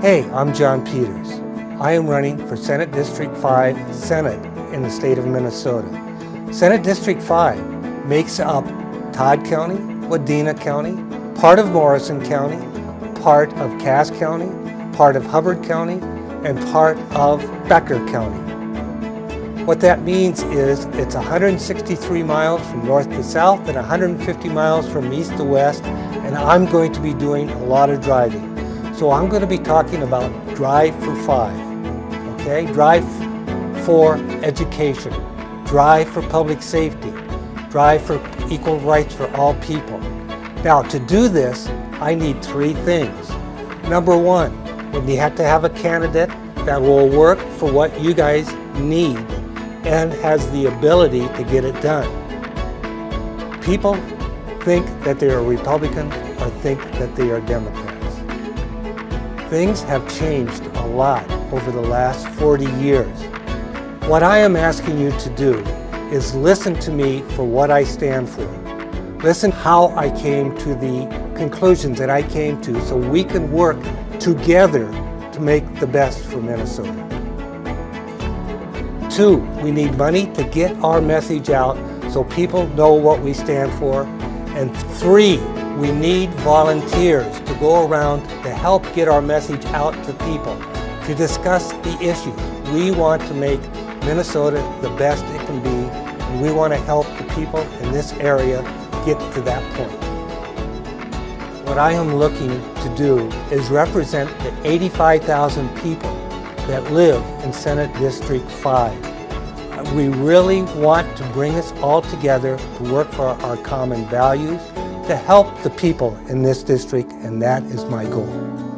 Hey, I'm John Peters. I am running for Senate District 5 Senate in the state of Minnesota. Senate District 5 makes up Todd County, Wadena County, part of Morrison County, part of Cass County, part of Hubbard County, and part of Becker County. What that means is it's 163 miles from north to south and 150 miles from east to west, and I'm going to be doing a lot of driving. So I'm going to be talking about Drive for Five, okay? Drive for education, drive for public safety, drive for equal rights for all people. Now to do this, I need three things. Number one, we have to have a candidate that will work for what you guys need and has the ability to get it done. People think that they are Republican or think that they are Democrats. Things have changed a lot over the last 40 years. What I am asking you to do is listen to me for what I stand for. Listen how I came to the conclusions that I came to so we can work together to make the best for Minnesota. Two, we need money to get our message out so people know what we stand for. And three, we need volunteers to go around to help get our message out to people, to discuss the issues. We want to make Minnesota the best it can be, and we want to help the people in this area get to that point. What I am looking to do is represent the 85,000 people that live in Senate District 5. We really want to bring us all together to work for our common values, to help the people in this district, and that is my goal.